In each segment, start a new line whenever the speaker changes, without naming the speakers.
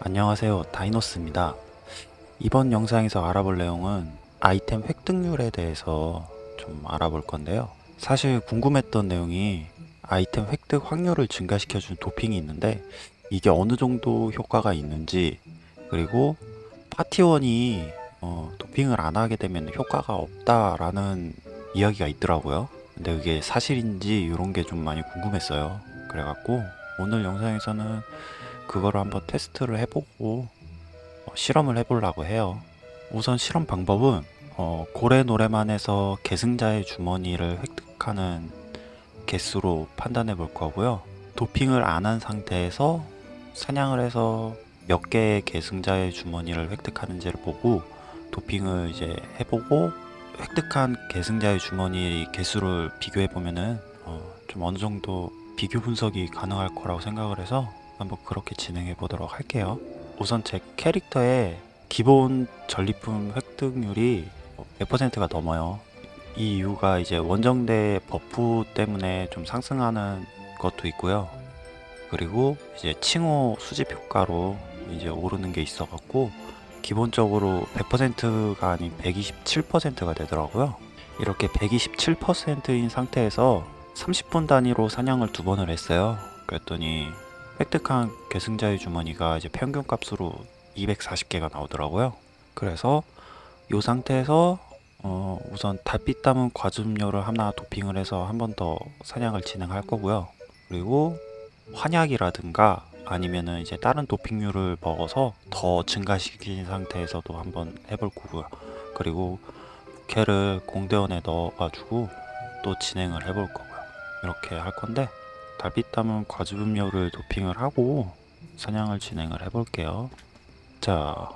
안녕하세요 다이노스입니다. 이번 영상에서 알아볼 내용은 아이템 획득률에 대해서 좀 알아볼 건데요. 사실 궁금했던 내용이 아이템 획득 확률을 증가시켜준 도핑이 있는데 이게 어느 정도 효과가 있는지 그리고 파티원이 어, 도핑을 안 하게 되면 효과가 없다라는 이야기가 있더라고요. 근데 그게 사실인지 이런 게 좀 많이 궁금했어요. 그래갖고 오늘 영상에서는 그거를 한번 테스트를 해보고 어, 실험을 해보려고 해요. 우선 실험 방법은 어, 고래 노래만에서 계승자의 주머니를 획득하는 개수로 판단해 볼 거고요. 도핑을 안 한 상태에서 사냥을 해서 몇 개의 계승자의 주머니를 획득하는지를 보고 도핑을 이제 해보고 획득한 계승자의 주머니 개수를 비교해 보면은 어, 좀 어느 정도 비교 분석이 가능할 거라고 생각을 해서 한번 그렇게 진행해 보도록 할게요. 우선 제 캐릭터의 기본 전리품 획득률이 100%가 넘어요. 이 이유가 이제 원정대 버프 때문에 좀 상승하는 것도 있고요. 그리고 이제 칭호 수집 효과로 이제 오르는 게 있어 갖고 기본적으로 100%가 아닌 127%가 되더라고요. 이렇게 127%인 상태에서 30분 단위로 사냥을 두 번을 했어요. 그랬더니 획득한 계승자의 주머니가 이제 평균 값으로 240개가 나오더라고요. 그래서 이 상태에서 어 우선 달빛 담은 과즙료를 하나 도핑을 해서 한 번 더 사냥을 진행할 거고요. 그리고 환약이라든가 아니면은 이제 다른 도핑류를 먹어서 더 증가시킨 상태에서도 한번 해볼 거고요. 그리고 부캐를 공대원에 넣어가지고 또 진행을 해볼 거고요. 이렇게 할 건데 담은 과즙음료를 도핑을 하고 사냥을 진행을 해볼게요. 자,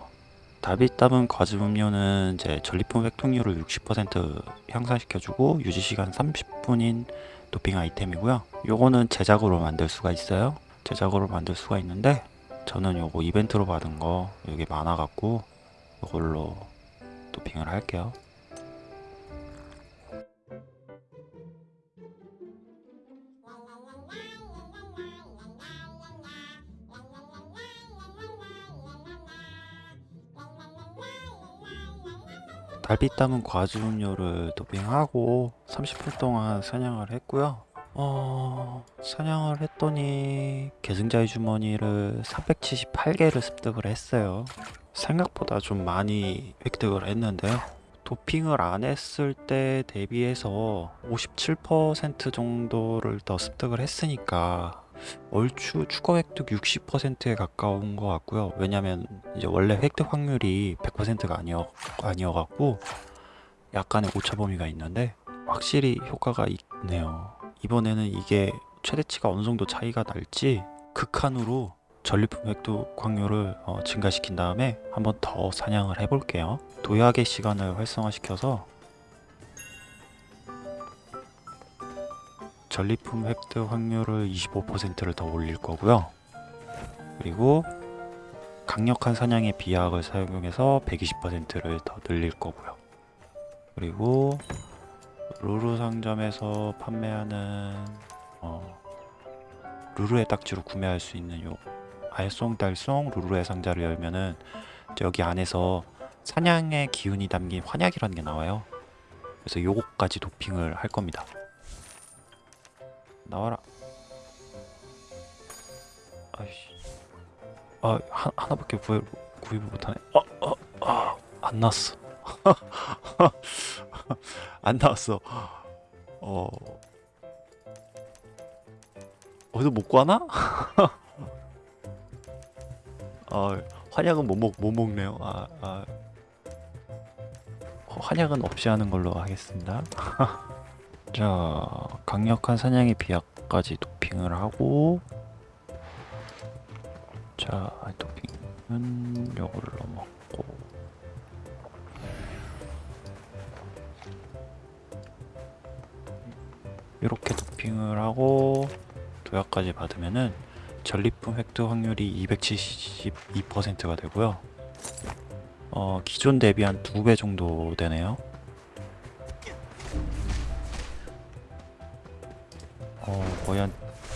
담은 과즙음료는 이제 전리품 획득률을 60% 향상시켜주고 유지시간 30분인 도핑 아이템이고요. 요거는 제작으로 만들 수가 있어요. 제작으로 만들 수가 있는데 저는 요거 이벤트로 받은 거 여기 많아갖고 이걸로 도핑을 할게요. 달빛 담은 과즙음료를 도핑하고 30분 동안 사냥을 했고요. 어... 사냥을 했더니 계승자의 주머니를 378개를 습득을 했어요. 생각보다 좀 많이 획득을 했는데요. 도핑을 안 했을 때 대비해서 57% 정도를 더 습득을 했으니까 얼추 추가 획득 60%에 가까운 것 같고요. 왜냐면 이제 원래 획득 확률이 100%가 아니어 아니어갖고 약간의 오차 범위가 있는데 확실히 효과가 있네요. 이번에는 이게 최대치가 어느 정도 차이가 날지 극한으로 전리품 획득 확률을 어, 증가시킨 다음에 한번 더 사냥을 해볼게요. 도약의 시간을 활성화시켜서 전리품 획득 확률을 25%를 더 올릴 거고요. 그리고 강력한 사냥의 비약을 사용해서 120%를 더 늘릴 거고요. 그리고 루루 상점에서 판매하는 어, 루루의 딱지로 구매할 수 있는 요 알쏭달쏭 루루의 상자를 열면은 여기 안에서 사냥의 기운이 담긴 환약이라는 게 나와요. 그래서 요거까지 도핑을 할 겁니다. 나와라. 아이씨. 아, 하, 하나밖에 구해, 구입을 못하네. 어, 어, 아, 안 나왔어. 안 나왔어. 어. 어디서 못 구하나? 아, 환약은 못, 먹, 못 먹네요. 아, 아. 환약은 없이 하는 걸로 하겠습니다. 자, 강력한 사냥의 비약까지 도핑을 하고 자, 도핑은 요걸로 먹고 이렇게 도핑을 하고 도약까지 받으면은 전리품 획득 확률이 272%가 되고요. 어, 기존 대비 한 2배 정도 되네요. 거의 한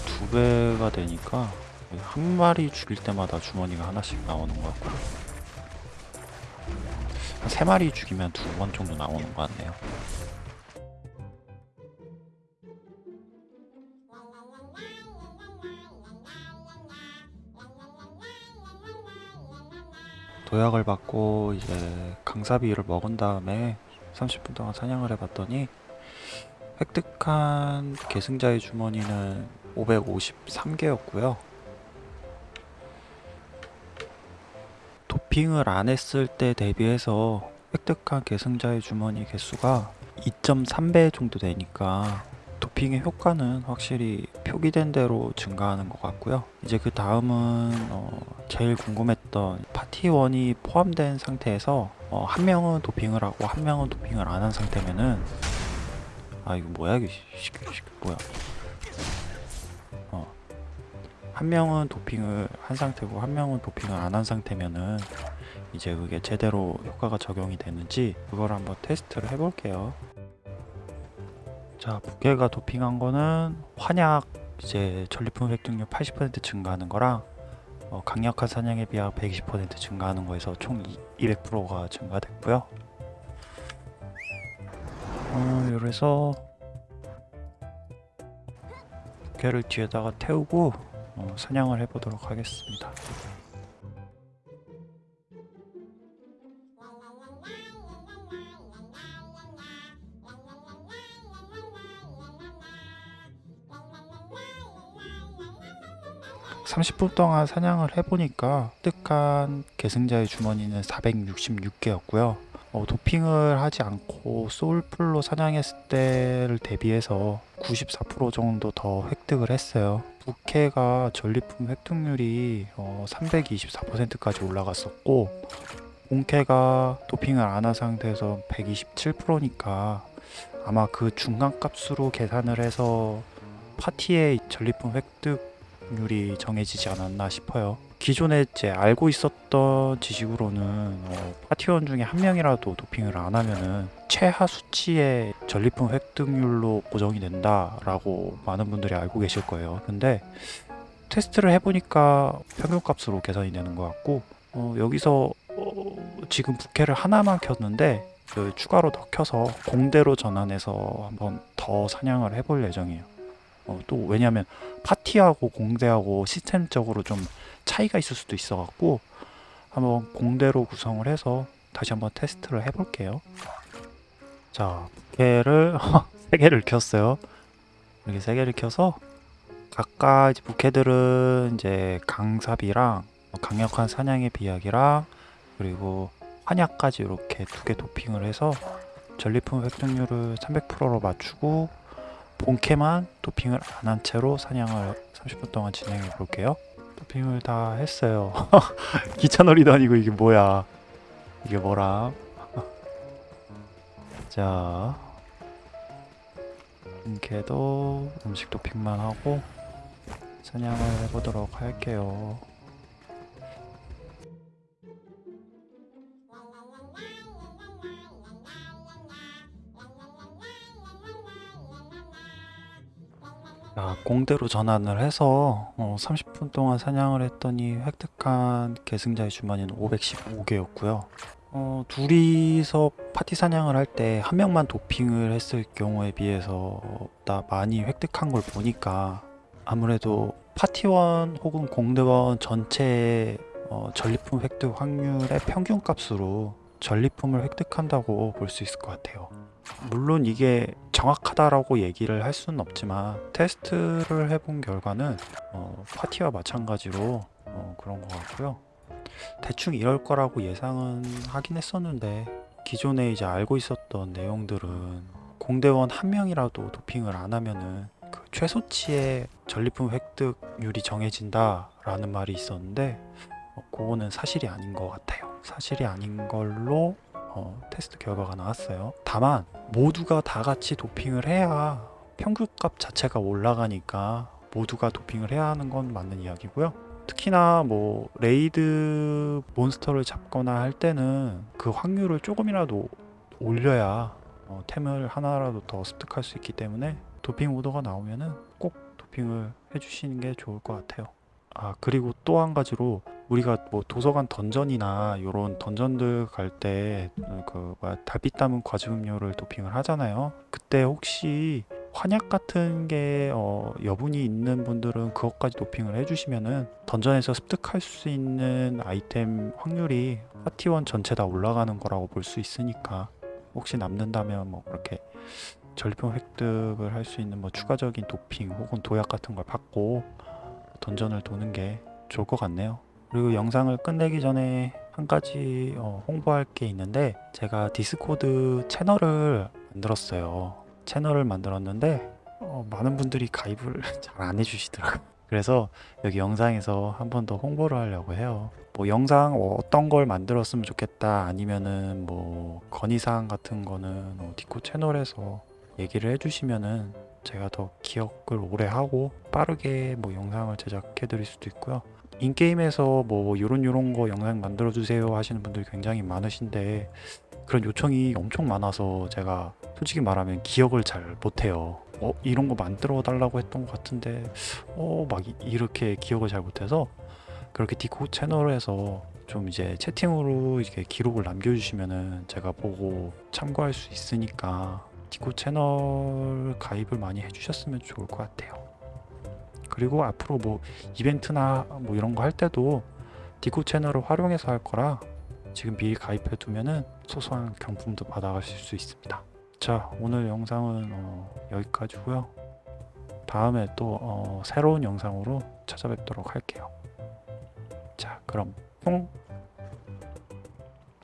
두 배가 되니까 한 마리 죽일 때마다 주머니가 하나씩 나오는 것 같고 한 세 마리 죽이면 두 번 정도 나오는 것 같네요. 도약을 받고 이제 강사비를 먹은 다음에 30분 동안 사냥을 해봤더니 획득한 계승자의 주머니는 553개였고요. 도핑을 안 했을 때 대비해서 획득한 계승자의 주머니 개수가 2.3배 정도 되니까 도핑의 효과는 확실히 표기된 대로 증가하는 것 같고요. 이제 그 다음은 어, 제일 궁금했던 파티원이 포함된 상태에서 어, 한 명은 도핑을 하고 한 명은 도핑을 안 한 상태면은 아 이거 뭐야 이게 시- 시- 시- 뭐야 어. 한 명은 도핑을 한 상태고 한 명은 도핑을 안 한 상태면은 이제 그게 제대로 효과가 적용이 되는지 그걸 한번 테스트를 해볼게요. 자, 부캐가 도핑한 거는 환약 이제 전리품 획득률 80% 증가하는 거랑 어, 강력한 사냥에 비하 120% 증가하는 거에서 총 200%가 증가됐고요. 어, 그래서 부캐를 뒤에다가 태우고 어, 사냥을 해보도록 하겠습니다. (30분) 동안 사냥을 해보니까 획득한 계승자의 주머니는 (466개였고요) 어, 도핑을 하지 않고 소울풀로 사냥했을 때를 대비해서 94% 정도 더 획득을 했어요. 부캐가 전리품 획득률이 어, 324%까지 올라갔었고 본캐가 도핑을 안 한 상태에서 127%니까 아마 그 중간 값으로 계산을 해서 파티의 전리품 획득률이 정해지지 않았나 싶어요. 기존에 이제 알고 있었던 지식으로는 어, 파티원 중에 한 명이라도 도핑을 안 하면은 최하 수치의 전리품 획득률로 고정이 된다라고 많은 분들이 알고 계실 거예요. 근데 테스트를 해보니까 평균값으로 계산이 되는 것 같고 어, 여기서 어, 지금 부캐를 하나만 켰는데 그 추가로 더 켜서 공대로 전환해서 한번 더 사냥을 해볼 예정이에요. 어, 또 왜냐하면 파티하고 공대하고 시스템적으로 좀 차이가 있을 수도 있어 갖고 한번 공대로 구성을 해서 다시 한번 테스트를 해 볼게요. 자, 부캐를 세 개를 켰어요. 이렇게 세 개를 켜서 각각 이제 부캐들은 이제 강삽이랑 강력한 사냥의 비약이랑 그리고 환약까지 이렇게 두 개 도핑을 해서 전리품 획득률을 300%로 맞추고 본캐만 도핑을 안 한 채로 사냥을 30분 동안 진행해 볼게요. 도핑을 다 했어요. 기차놀이도 아니고 이게 뭐야? 이게 뭐라? 자, 본캐도 음식 도핑만 하고 사냥을 해보도록 할게요. 자, 공대로 전환을 해서 어, 30분 동안 사냥을 했더니 획득한 계승자의 주머니는 515개였고요. 어, 둘이서 파티 사냥을 할 때 한 명만 도핑을 했을 경우에 비해서 나 많이 획득한 걸 보니까 아무래도 파티원 혹은 공대원 전체의 어, 전리품 획득 확률의 평균값으로 전리품을 획득한다고 볼 수 있을 것 같아요. 물론 이게 정확하다라고 얘기를 할 수는 없지만 테스트를 해본 결과는 어, 파티와 마찬가지로 어, 그런 것 같고요. 대충 이럴 거라고 예상은 하긴 했었는데 기존에 이제 알고 있었던 내용들은 공대원 한 명이라도 도핑을 안 하면은 그 최소치의 전리품 획득률이 정해진다 라는 말이 있었는데 어, 그거는 사실이 아닌 것 같아요. 사실이 아닌 걸로 어, 테스트 결과가 나왔어요. 다만 모두가 다 같이 도핑을 해야 평균값 자체가 올라가니까 모두가 도핑을 해야 하는 건 맞는 이야기고요. 특히나 뭐 레이드 몬스터를 잡거나 할 때는 그 확률을 조금이라도 올려야 어, 템을 하나라도 더 습득할 수 있기 때문에 도핑 오더가 나오면은 꼭 도핑을 해주시는 게 좋을 것 같아요. 아 그리고 또 한 가지로 우리가 뭐 도서관 던전이나 요런 던전들 갈 때 그 뭐야 담은 과즙 음료를 도핑을 하잖아요. 그때 혹시 환약 같은 게 어, 여분이 있는 분들은 그것까지 도핑을 해주시면은 던전에서 습득할 수 있는 아이템 확률이 파티원 전체 다 올라가는 거라고 볼 수 있으니까 혹시 남는다면 뭐 그렇게 전리품 획득을 할 수 있는 뭐 추가적인 도핑 혹은 도약 같은 걸 받고 던전을 도는 게 좋을 것 같네요. 그리고 영상을 끝내기 전에 한 가지 어, 홍보할 게 있는데 제가 디스코드 채널을 만들었어요. 채널을 만들었는데 어, 많은 분들이 가입을 잘 안 해주시더라고요. 그래서 여기 영상에서 한 번 더 홍보를 하려고 해요. 뭐 영상 어, 어떤 걸 만들었으면 좋겠다 아니면은 뭐 건의사항 같은 거는 어, 디코 채널에서 얘기를 해주시면은 제가 더 기억을 오래 하고 빠르게 뭐 영상을 제작해 드릴 수도 있고요. 인게임에서 뭐 요런 요런 거 영상 만들어 주세요 하시는 분들이 굉장히 많으신데 그런 요청이 엄청 많아서 제가 솔직히 말하면 기억을 잘 못해요. 어 이런 거 만들어 달라고 했던 것 같은데 어 막 이렇게 기억을 잘 못해서 그렇게 디코 채널에서 좀 이제 채팅으로 이렇게 기록을 남겨주시면은 제가 보고 참고할 수 있으니까 디코 채널 가입을 많이 해주셨으면 좋을 것 같아요. 그리고 앞으로 뭐 이벤트나 뭐 이런 거 할 때도 디코 채널을 활용해서 할 거라 지금 미리 가입해 두면은 소소한 경품도 받아가실 수 있습니다. 자 오늘 영상은 어, 여기까지고요. 다음에 또 어, 새로운 영상으로 찾아뵙도록 할게요. 자 그럼 퐁